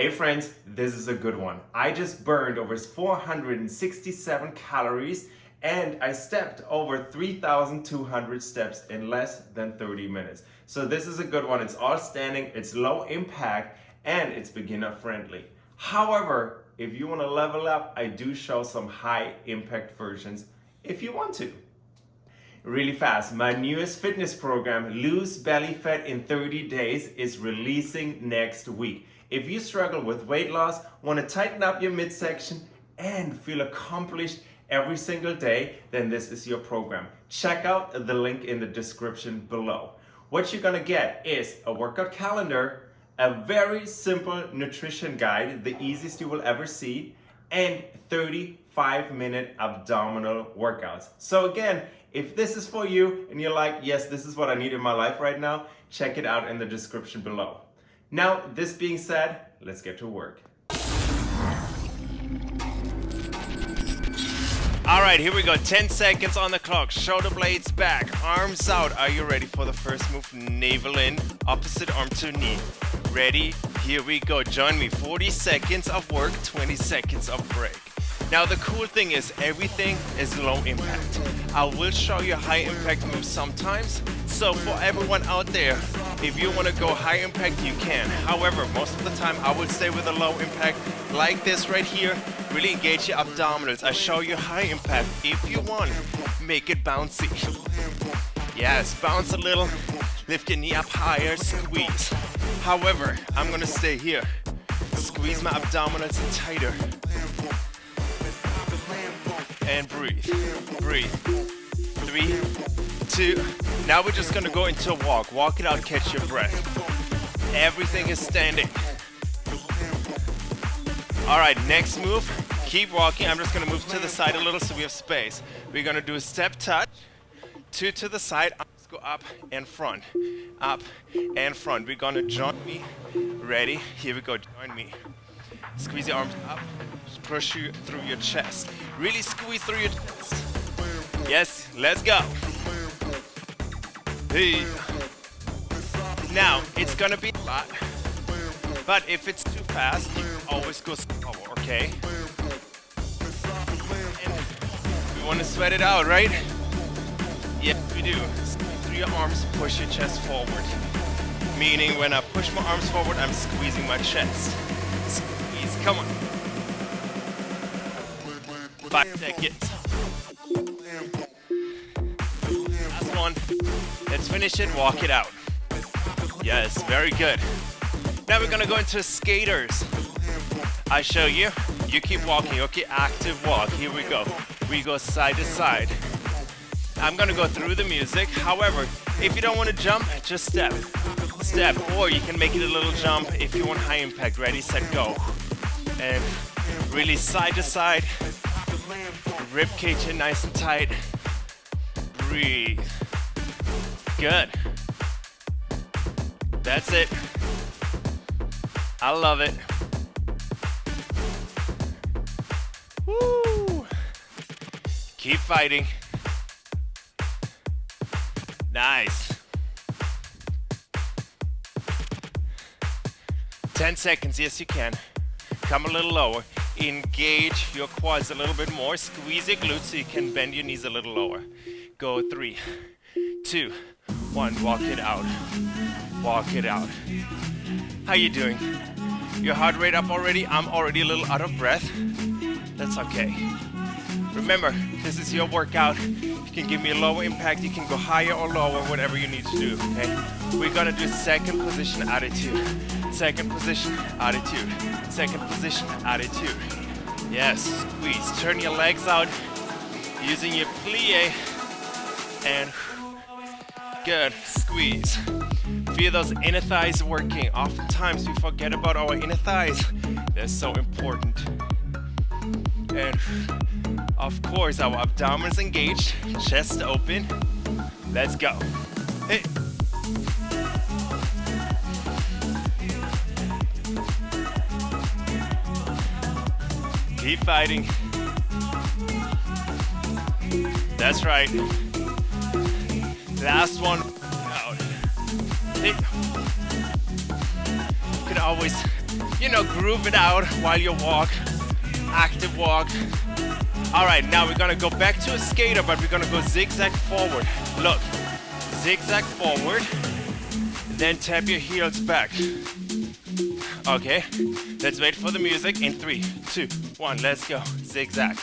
Hey friends, this is a good one. I just burned over 467 calories and I stepped over 3,200 steps in less than 30 minutes. So this is a good one. It's all standing, it's low impact, and it's beginner friendly. However, if you want to level up, I do show some high impact versions if you want to. Really fast, my newest fitness program, Lose Belly Fat in 30 Days, is releasing next week. If you struggle with weight loss, want to tighten up your midsection, and feel accomplished every single day, then this is your program. Check out the link in the description below. What you're gonna get is a workout calendar, a very simple nutrition guide, the easiest you will ever see, and 35 minute abdominal workouts. So again, if this is for you and you're like, yes, this is what I need in my life right now, check it out in the description below. Now, this being said, let's get to work. All right, here we go. 10 seconds on the clock. Shoulder blades back, arms out. Are you ready for the first move? Navel in, opposite arm to knee. Ready? Here we go. Join me. 40 seconds of work, 20 seconds of break. Now the cool thing is everything is low impact. I will show you high impact moves sometimes. So for everyone out there, if you want to go high impact, you can. However, most of the time I would stay with a low impact like this right here. Really engage your abdominals. I show you high impact. If you want, make it bouncy. Yes, bounce a little. Lift your knee up higher, squeeze. However, I'm gonna stay here. Squeeze my abdominals tighter and breathe. Breathe. Three, Now we're just gonna go into a walk. Walk it out, catch your breath. Everything is standing. All right, next move. Keep walking. I'm just gonna move to the side a little so we have space. We're gonna do a step touch, two to the side, Let's go up and front, up and front. We're gonna join me. Ready? Here we go, join me. Squeeze your arms up, push you through your chest. Really squeeze through your chest. Yes, let's go. Hey. Now, it's gonna be a lot, but if it's too fast, you always go slower, okay? And we wanna sweat it out, right? Yes, we do. Through your arms, push your chest forward. Meaning when I push my arms forward, I'm squeezing my chest. Squeeze, come on. Five seconds. One. Let's finish it, walk it out. Yes, very good. Now we're gonna go into skaters. I show you, you keep walking, okay, active walk, here we go. We go side to side. I'm gonna go through the music, however, if you don't wanna jump, just step. Step, or you can make it a little jump if you want high impact. Ready, set, go. And really side to side, rib cage in nice and tight. Breathe. Good. That's it. I love it. Woo! Keep fighting. Nice. 10 seconds, yes you can. Come a little lower. Engage your quads a little bit more. Squeeze your glutes so you can bend your knees a little lower. Go three, two, one. Walk it out. Walk it out. How you doing? Your heart rate up already? I'm already a little out of breath. That's okay. Remember, this is your workout. You can give me a lower impact, you can go higher or lower, whatever you need to do, okay? We're gonna do second position attitude. Second position attitude. Second position attitude. Yes, squeeze. Turn your legs out using your plie and good, squeeze. Feel those inner thighs working. Oftentimes we forget about our inner thighs. They're so important. And of course, our abdomen is engaged, chest open. Let's go. Hey. Keep fighting. That's right. Last one. Out. You can always you know, groove it out while you walk, active walk. All right, now we're gonna go back to a skater, but we're gonna go zigzag forward. Look, zigzag forward, then tap your heels back. Okay, let's wait for the music in three, two, one, let's go. Zigzag.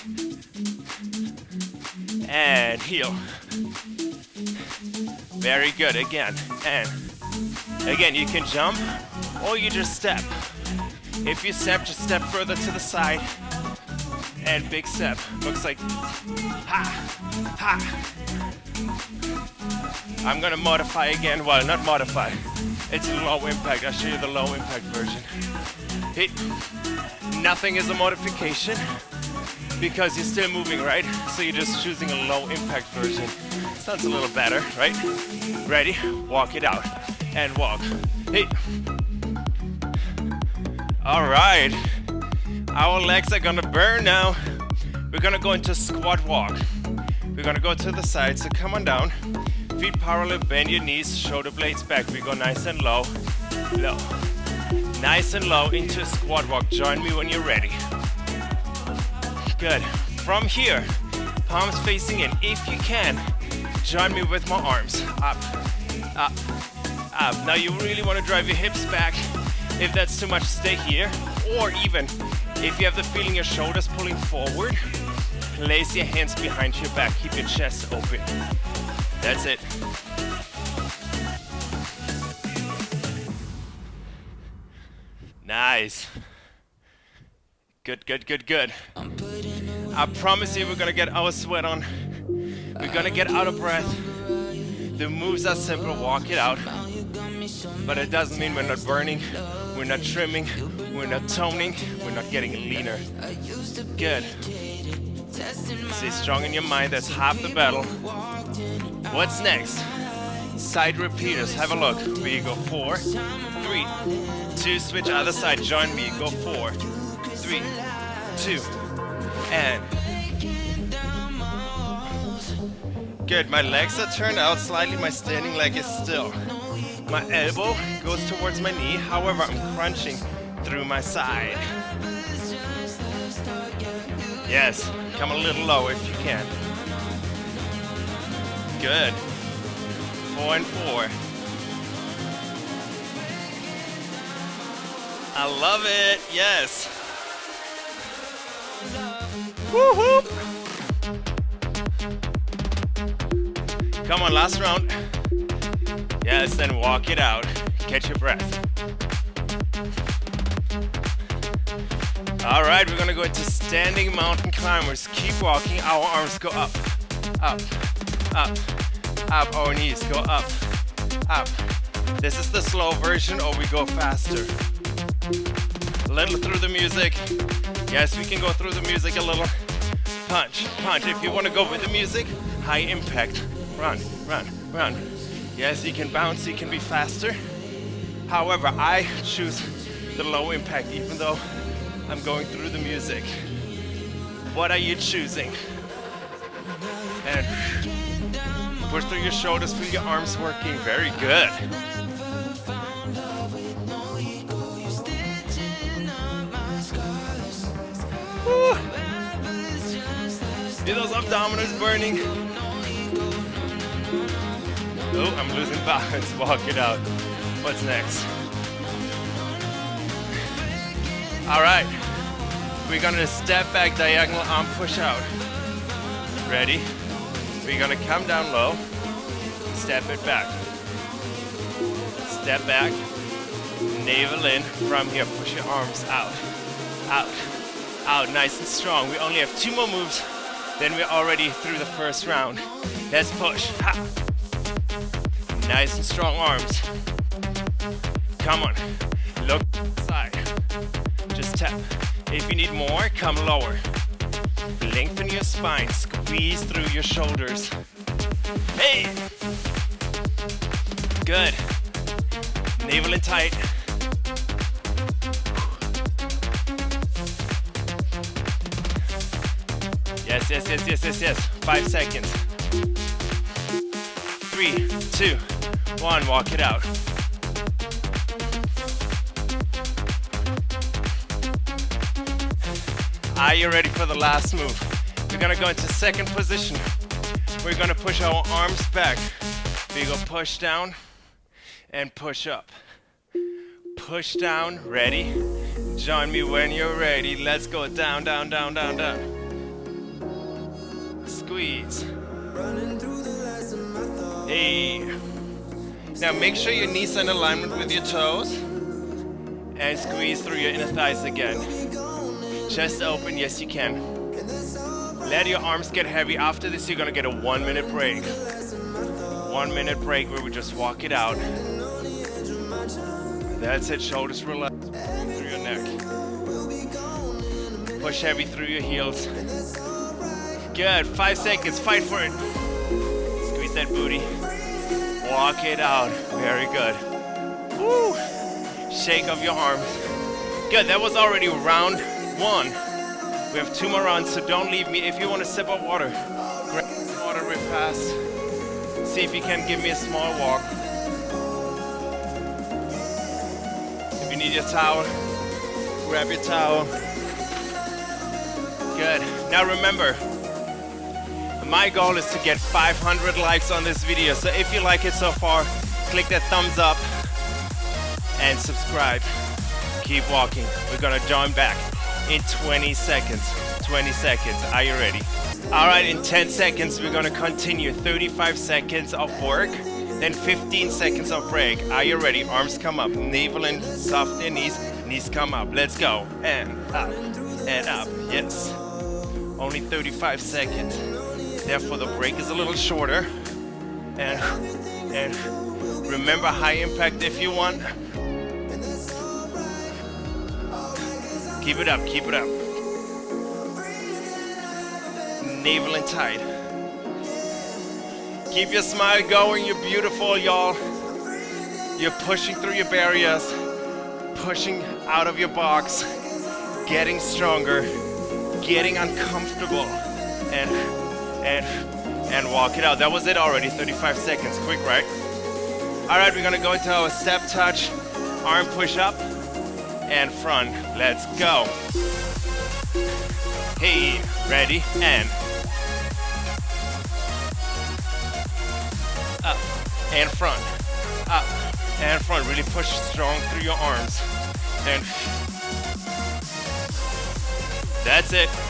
And heel. Very good, again, and again, you can jump or you just step. If you step, just step further to the side and big step. Looks like ha, ha. I'm gonna modify again. Well, not modify. It's low impact. I'll show you the low impact version. Hit. Nothing is a modification because you're still moving, right? So you're just choosing a low impact version. Sounds a little better, right? Ready? Walk it out and walk. Hey. All right. Our legs are gonna burn now. We're gonna go into squat walk. We're gonna go to the side, so come on down. Feet parallel, bend your knees, shoulder blades back. We go nice and low, low. Nice and low into a squat walk. Join me when you're ready. Good. From here, palms facing in. If you can, join me with my arms. Up, up, up. Now you really want to drive your hips back. If that's too much, stay here. Or even, if you have the feeling your shoulders pulling forward, place your hands behind your back. Keep your chest open. That's it. Nice. Good, good, good, good. I promise you we're gonna get our sweat on. We're gonna get out of breath. The moves are simple, walk it out. But it doesn't mean we're not burning, we're not trimming, we're not toning, we're not getting leaner. Good. Stay strong in your mind, that's half the battle. What's next? Side repeaters, have a look. We go four, three, two, switch other side, join me, go four, three, two, and good. My legs are turned out slightly, my standing leg is still. My elbow goes towards my knee, however, I'm crunching through my side. Yes, come a little low if you can. Good. Four and four. I love it, yes. Woohoo! Come on, last round. Yes, then walk it out. Catch your breath. All right, we're gonna go into standing mountain climbers. Keep walking, our arms go up, up, up, up. Our knees go up, up. This is the slow version or we go faster. Little through the music. Yes, we can go through the music a little. Punch, punch. If you wanna go with the music, high impact. Run, run, run. Yes, you can bounce, you can be faster. However, I choose the low impact even though I'm going through the music. What are you choosing? And push through your shoulders, feel your arms working. Very good. See those abdominals burning? Oh, I'm losing balance. Walk it out. What's next? All right. We're gonna step back, diagonal arm push out. Ready? We're gonna come down low, step it back. Step back, navel in. From here, push your arms out, out, out, nice and strong. We only have two more moves, then we're already through the first round. Let's push. Ha. Nice and strong arms. Come on, look side. Just tap. If you need more, come lower. Lengthen your spine, squeeze through your shoulders. Hey! Good. Navel in tight. Yes, yes, yes, yes, yes, yes. Five seconds. Three, two, one, walk it out. Are you ready for the last move? We're gonna go into second position. We're gonna push our arms back. We go push down and push up. Push down, ready? Join me when you're ready. Let's go down, down, down, down, down. Squeeze. Hey. Now make sure your knees are in alignment with your toes. And squeeze through your inner thighs again. Chest open, yes you can. Let your arms get heavy. After this, you're gonna get a one minute break. One minute break where we just walk it out. That's it, shoulders relax through your neck. Push heavy through your heels. Good, five seconds, fight for it. Squeeze that booty. Walk it out, very good. Woo! Shake of your arms. Good, that was already round one. We have two more rounds, so don't leave me. If you want to sip of water, grab water real fast. See if you can give me a small walk. If you need your towel, grab your towel. Good. Now remember, my goal is to get 500 likes on this video. So if you like it so far, click that thumbs up and subscribe. Keep walking. We're gonna join back in 20 seconds. 20 seconds. Are you ready? All right, in 10 seconds, we're gonna continue. 35 seconds of work, then 15 seconds of break. Are you ready? Arms come up, navel and soft their knees, knees come up. Let's go. And up, and up, yes. Only 35 seconds. Therefore, the break is a little shorter. And, and remember high impact if you want. Keep it up, keep it up. Navel and tight. Keep your smile going, you're beautiful, y'all. You're pushing through your barriers, pushing out of your box, getting stronger, getting uncomfortable, and and and walk it out. That was it already, 35 seconds, quick, right? All right, we're gonna go into our step touch, arm push up, and front. Let's go. Hey, ready, and up, and front, up, and front. Really push strong through your arms. And that's it.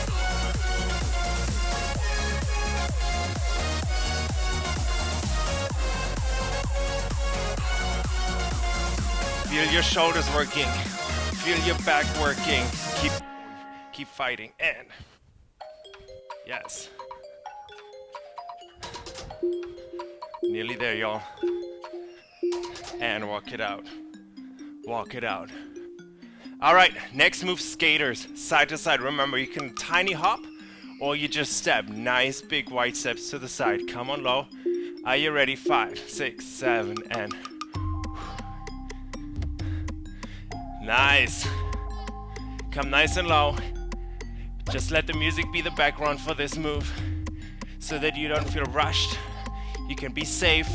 Feel your shoulders working. Feel your back working. Keep keep fighting. And yes. Nearly there, y'all. And walk it out. Walk it out. All right, next move, skaters. Side to side. Remember, you can tiny hop or you just step. Nice big white steps to the side. Come on low. Are you ready? Five, six, seven, and Nice. Come nice and low. Just let the music be the background for this move so that you don't feel rushed. You can be safe.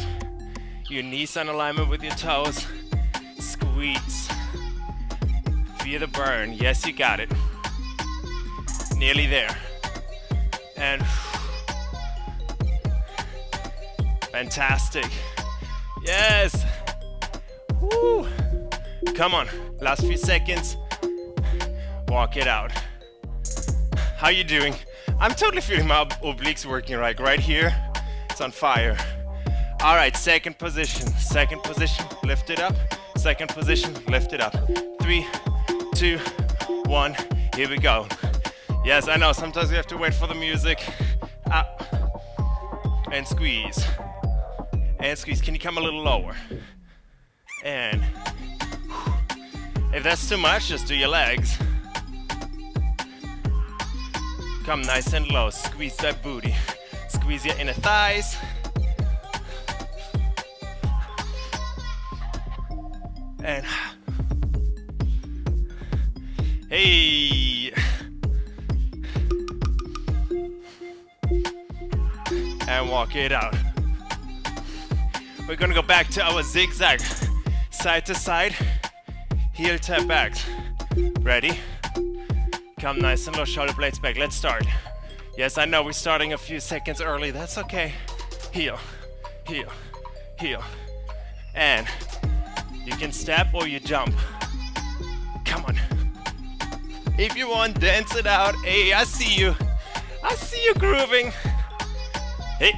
Your knees in alignment with your toes. Squeeze. Feel the burn. Yes, you got it. Nearly there. And fantastic. Yes. Woo. Come on, last few seconds. Walk it out. How you doing? I'm totally feeling my obliques working right, right here. It's on fire. All right, second position, second position, lift it up. Second position, lift it up. Three, two, one, here we go. Yes, I know, sometimes you have to wait for the music. Up, and squeeze. And squeeze, can you come a little lower? And if that's too much, just do your legs. Come nice and low, squeeze that booty. Squeeze your inner thighs. And hey. And walk it out. We're gonna go back to our zigzag, side to side heel tap back. Ready? Come nice and low, shoulder blades back. Let's start. Yes, I know we're starting a few seconds early. That's okay. Heel, heel, heel. And you can step or you jump. Come on. If you want, dance it out. Hey, I see you. I see you grooving. Hey.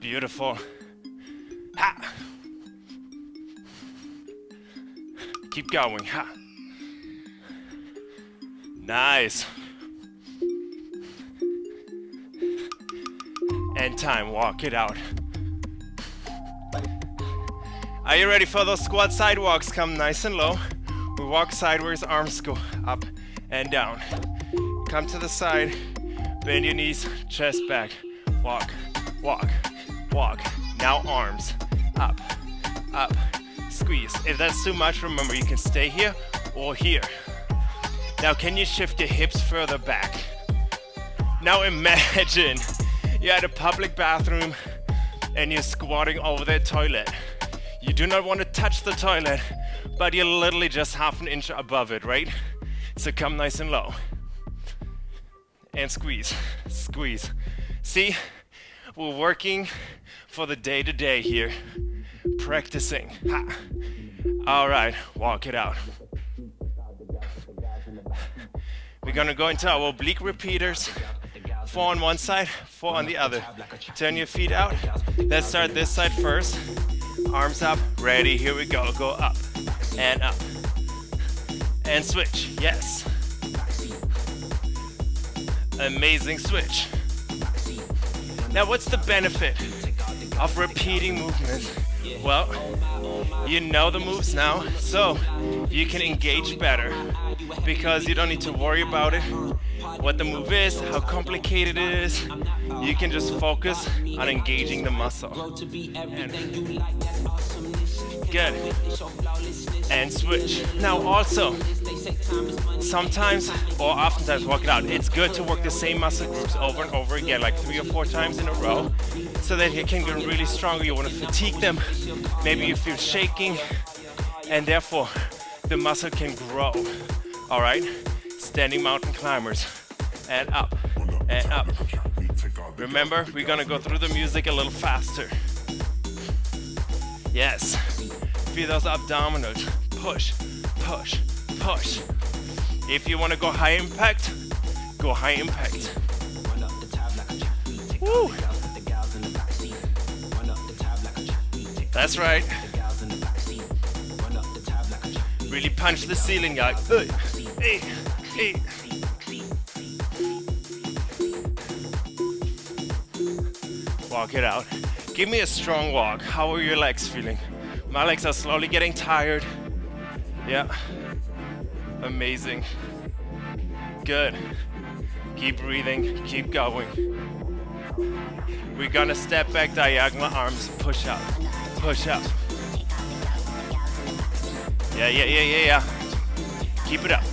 Beautiful. Keep going. Ha. Nice. And time, walk it out. Are you ready for those squat sidewalks? Come nice and low. We walk sideways, arms go up and down. Come to the side, bend your knees, chest back. Walk, walk, walk. Now arms, up, up, squeeze. If that's too much, remember you can stay here or here. Now can you shift your hips further back? Now imagine you're at a public bathroom and you're squatting over the toilet. You do not want to touch the toilet, but you're literally just half an inch above it, right? So come nice and low. And squeeze, squeeze. See, we're working for the day to day here, practicing. Ha. All right, walk it out. We're gonna go into our oblique repeaters. Four on one side, four on the other. Turn your feet out. Let's start this side first. Arms up, ready, here we go. Go up and up. And switch, yes. Amazing switch. Now what's the benefit of repeating movements? Well, you know the moves now, so you can engage better because you don't need to worry about it, what the move is, how complicated it is. You can just focus on engaging the muscle. And good. And switch. Now also, sometimes or oftentimes walk it out. It's good to work the same muscle groups over and over again, like three or four times in a row, so that you can get really stronger. You want to fatigue them. Maybe you feel shaking, and therefore the muscle can grow. All right, standing mountain climbers, and up, and up. Remember, we're gonna go through the music a little faster. Yes, those abdominals. Push, push, push. If you want to go high impact, go high impact. Woo. That's right. Really punch the ceiling, guys. Hey, hey, hey. Walk it out. Give me a strong walk. How are your legs feeling? My legs are slowly getting tired. Yeah. Amazing. Good. Keep breathing, keep going. We're gonna step back diagonal arms, push up, push up. Yeah, yeah, yeah, yeah, yeah. Keep it up.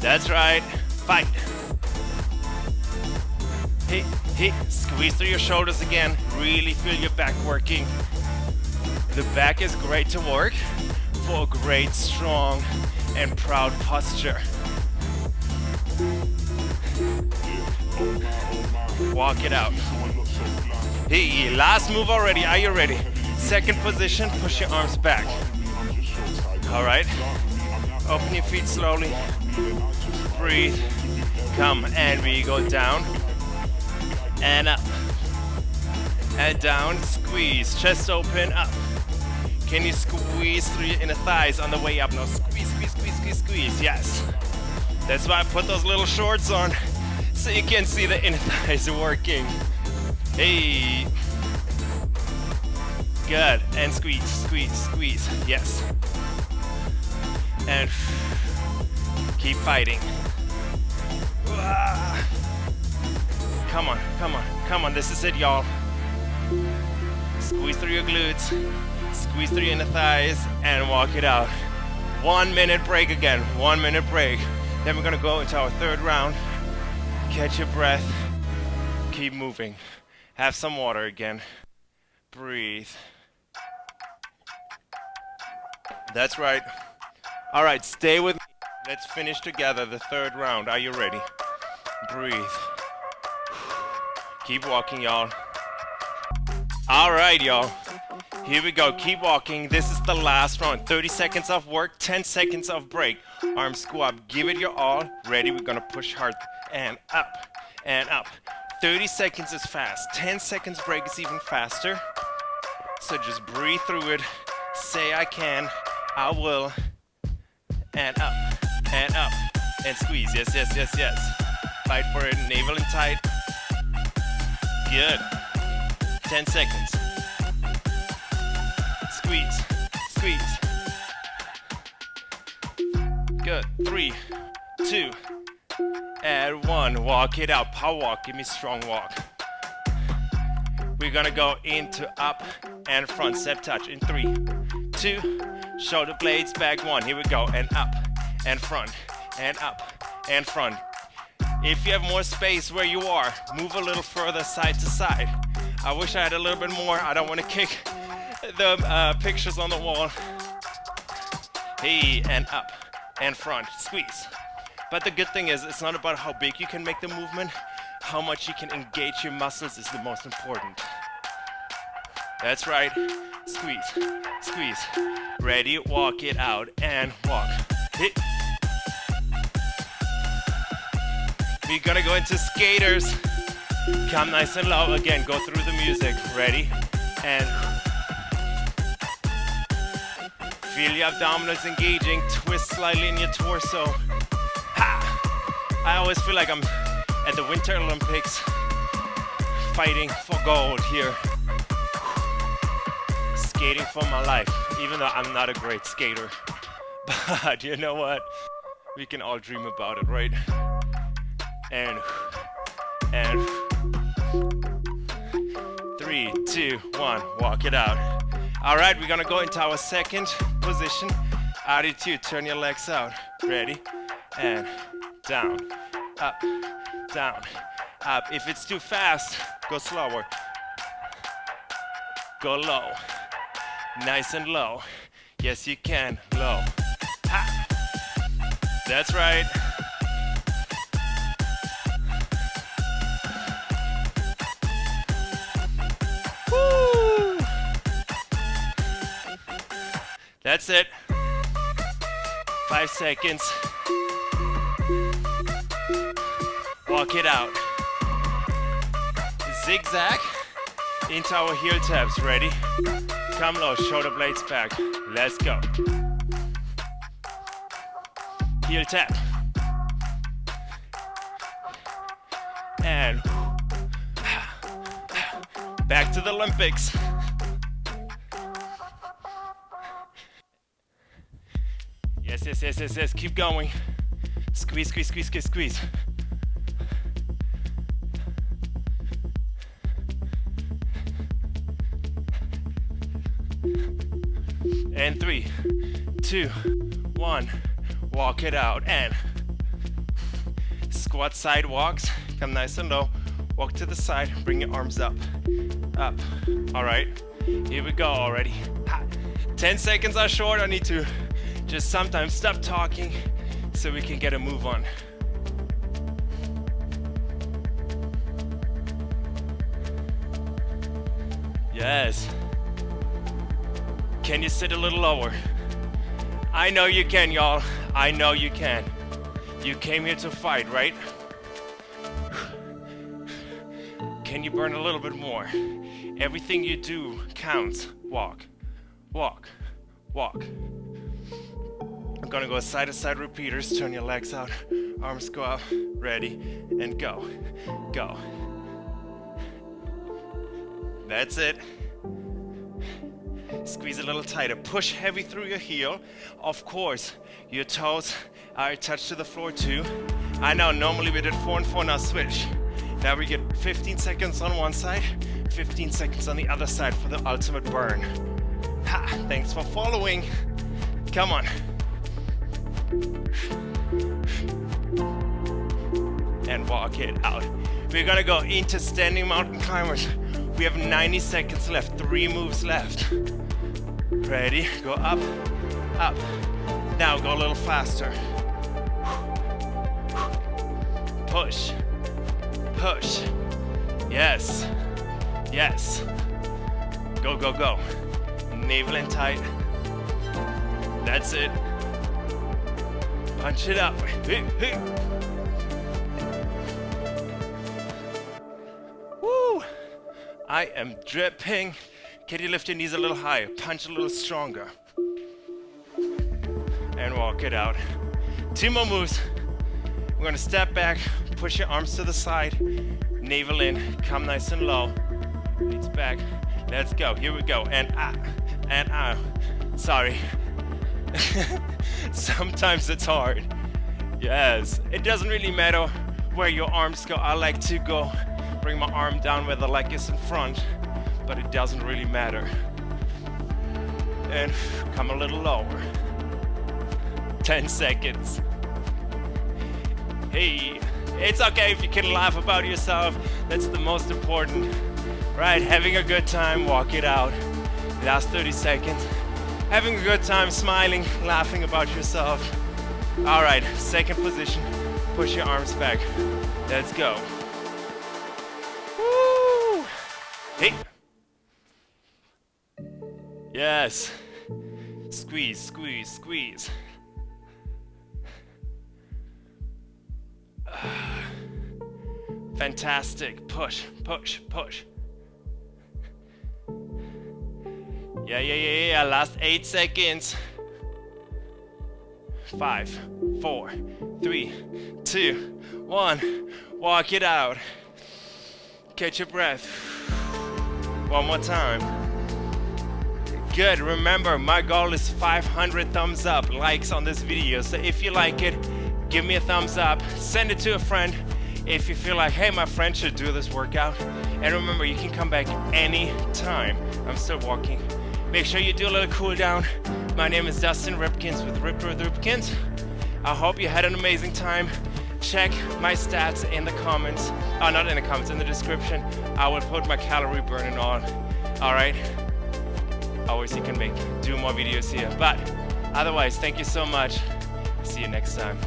That's right. Fight. Hey, hey, squeeze through your shoulders again. Really feel your back working. The back is great to work for a great, strong, and proud posture. Walk it out. Hey, last move already. Are you ready? Second position, push your arms back. All right. Open your feet slowly. Breathe. Come, and we go down and up. And down, squeeze. Chest open, up. Can you squeeze through your inner thighs on the way up? Now squeeze, squeeze, squeeze, squeeze, squeeze. Yes. That's why I put those little shorts on so you can see the inner thighs working. Hey. Good. And squeeze, squeeze, squeeze. Yes. And keep fighting. Come on, come on, come on. This is it, y'all. Squeeze through your glutes, squeeze through your inner thighs, and walk it out. One minute break again, one minute break. Then we're gonna go into our third round. Catch your breath, Keep moving. Have some water again. Breathe. That's right. All right, stay with me. Let's finish together the third round. Are you ready? Breathe. Keep walking, y'all. All right, y'all. Here we go. Keep walking. This is the last round. 30 seconds of work, 10 seconds of break. Arm squat. Give it your all. Ready? We're going to push hard and up and up. 30 seconds is fast. 10 seconds break is even faster. So just breathe through it. Say I can. I will. And up and up and squeeze. Yes, yes, yes, yes. Fight for it. Navel and tight. Good. 10 seconds. Squeeze. Squeeze. Good. Three, two, and one. Walk it out. Power walk. Give me strong walk. We're gonna go into up and front step touch in three, two, shoulder blades back one. Here we go. And up and front and up and front. If you have more space where you are, move a little further side to side. I wish I had a little bit more. I don't want to kick the uh, pictures on the wall. Hey, and up and front, squeeze. But the good thing is, it's not about how big you can make the movement, how much you can engage your muscles is the most important. That's right, squeeze, squeeze. Ready, walk it out and walk. Hit. We're gonna go into skaters. Come nice and low. Again, go through the music. Ready? And feel your abdominals engaging. Twist slightly in your torso. Ha! I always feel like I'm at the Winter Olympics fighting for gold here. Skating for my life, even though I'm not a great skater. But you know what? We can all dream about it, right? And, and, three, two, one, walk it out. All right, we're gonna go into our second position. Attitude, turn your legs out. Ready? And down, up, down, up. If it's too fast, go slower. Go low. Nice and low. Yes, you can. Low. Ha. That's right. That's it. Five seconds. Walk it out. Zigzag into our heel taps. Ready? Come low, shoulder blades back. Let's go. Heel tap. And back to the Olympics. Yes, yes, yes, yes. Keep going. Squeeze, squeeze, squeeze, squeeze, squeeze. And three, two, one. Walk it out and squat side walks. Come nice and low. Walk to the side. Bring your arms up. Up. All right. Here we go already. 10 seconds are short. I need to just sometimes stop talking so we can get a move on. Yes. Can you sit a little lower? I know you can, y'all. I know you can. You came here to fight, right? Can you burn a little bit more? Everything you do counts. Walk, walk, walk. Gonna go side to side repeaters. Turn your legs out, arms go up, ready, and go, go. That's it. Squeeze a little tighter. Push heavy through your heel. Of course, your toes are attached to the floor too. I know, normally we did four and four, now switch. Now we get 15 seconds on one side, 15 seconds on the other side for the ultimate burn. Ha, thanks for following. Come on. And walk it out. We're gonna go into standing mountain climbers. We have 90 seconds left, three moves left. Ready, go up, up. Now go a little faster. Push, push. Yes, yes. Go, go, go. Navel in tight. That's it. Punch it up. Woo! I am dripping. Can you lift your knees a little higher? Punch a little stronger. And walk it out. Two more moves. We're gonna step back, push your arms to the side, navel in, come nice and low. Knees back. Let's go. Here we go. And ah, and ah. Sorry. Sometimes it's hard. Yes, it doesn't really matter where your arms go. I like to go bring my arm down where the leg is in front, but it doesn't really matter. And come a little lower. 10 seconds. Hey, it's okay if you can laugh about yourself. That's the most important. Right, having a good time, walk it out. Last 30 seconds. Having a good time, smiling, laughing about yourself. All right, second position. Push your arms back. Let's go. Woo! Hey. Yes. Squeeze, squeeze, squeeze. Fantastic. Push, push, push. Yeah, yeah, yeah, yeah. Last eight seconds. Five, four, three, two, one. Walk it out. Catch your breath. One more time. Good. Remember, my goal is 500 thumbs up, likes on this video. So if you like it, give me a thumbs up. Send it to a friend if you feel like, hey, my friend should do this workout. And remember, you can come back anytime. I'm still walking. Make sure you do a little cool down. My name is Dustin Ripkens with Ripper with Ripkens. I hope you had an amazing time. Check my stats in the comments. Oh, not in the comments, in the description. I will put my calorie burning on. All right. Always you can make do more videos here. But otherwise, thank you so much. See you next time.